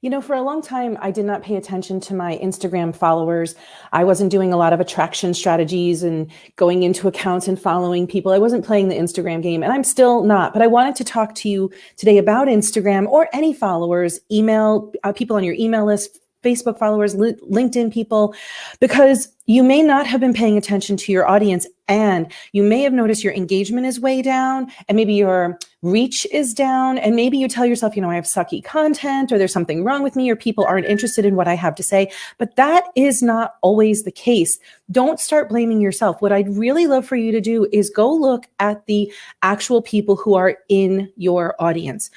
You know, for a long time, I did not pay attention to my Instagram followers. I wasn't doing a lot of attraction strategies and going into accounts and following people. I wasn't playing the Instagram game, and I'm still not. But I wanted to talk to you today about Instagram or any followers, email, uh, people on your email list, Facebook followers, LinkedIn people, because you may not have been paying attention to your audience and you may have noticed your engagement is way down and maybe your reach is down and maybe you tell yourself, you know, I have sucky content or there's something wrong with me or people aren't interested in what I have to say, but that is not always the case. Don't start blaming yourself. What I'd really love for you to do is go look at the actual people who are in your audience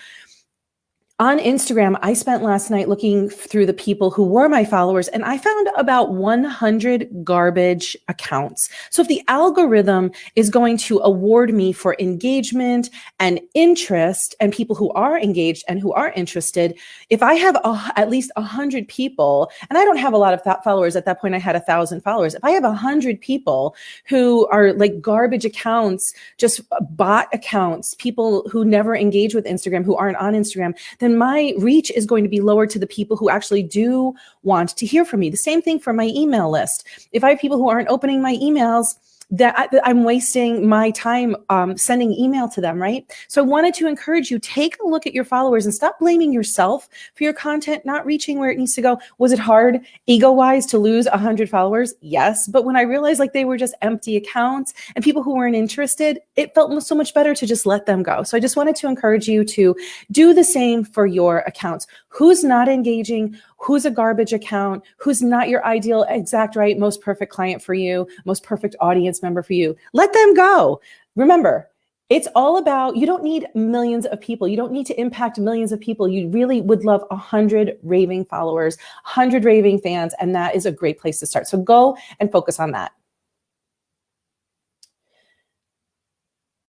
on Instagram, I spent last night looking through the people who were my followers and I found about 100 garbage accounts. So if the algorithm is going to award me for engagement and interest and people who are engaged and who are interested, if I have a, at least 100 people, and I don't have a lot of followers at that point, I had a thousand followers. If I have 100 people who are like garbage accounts, just uh, bot accounts, people who never engage with Instagram, who aren't on Instagram, then then my reach is going to be lower to the people who actually do want to hear from me. The same thing for my email list. If I have people who aren't opening my emails, that I, am wasting my time um, sending email to them, right? So I wanted to encourage you, take a look at your followers and stop blaming yourself for your content not reaching where it needs to go. Was it hard ego-wise to lose 100 followers? Yes. But when I realized like they were just empty accounts and people who weren't interested, it felt so much better to just let them go. So I just wanted to encourage you to do the same for your accounts. Who's not engaging? Who's a garbage account, who's not your ideal, exact right, most perfect client for you, most perfect audience member for you. Let them go. Remember, it's all about, you don't need millions of people. You don't need to impact millions of people. You really would love a hundred raving followers, hundred raving fans, and that is a great place to start. So go and focus on that.